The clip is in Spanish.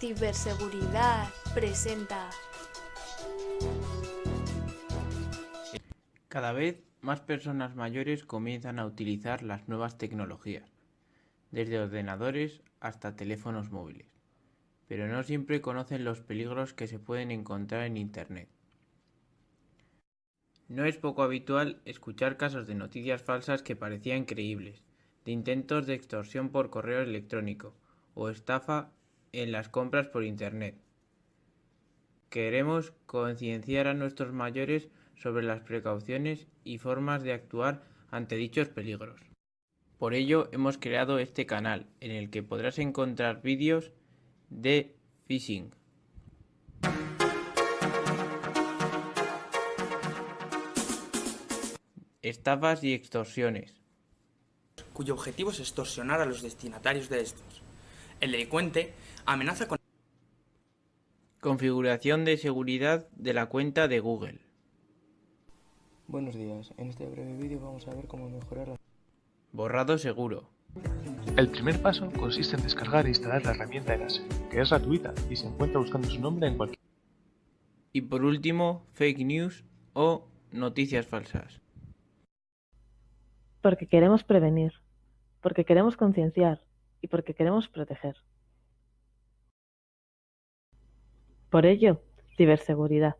Ciberseguridad presenta. Cada vez más personas mayores comienzan a utilizar las nuevas tecnologías, desde ordenadores hasta teléfonos móviles, pero no siempre conocen los peligros que se pueden encontrar en Internet. No es poco habitual escuchar casos de noticias falsas que parecían creíbles, de intentos de extorsión por correo electrónico o estafa en las compras por Internet. Queremos concienciar a nuestros mayores sobre las precauciones y formas de actuar ante dichos peligros. Por ello hemos creado este canal en el que podrás encontrar vídeos de phishing. Estafas y extorsiones. cuyo objetivo es extorsionar a los destinatarios de estos. El delincuente amenaza con Configuración de seguridad de la cuenta de Google. Buenos días, en este breve vídeo vamos a ver cómo mejorar la... Borrado seguro. El primer paso consiste en descargar e instalar la herramienta Erase, que es gratuita y se encuentra buscando su nombre en cualquier... Y por último, fake news o noticias falsas. Porque queremos prevenir, porque queremos concienciar y porque queremos proteger. Por ello, ciberseguridad.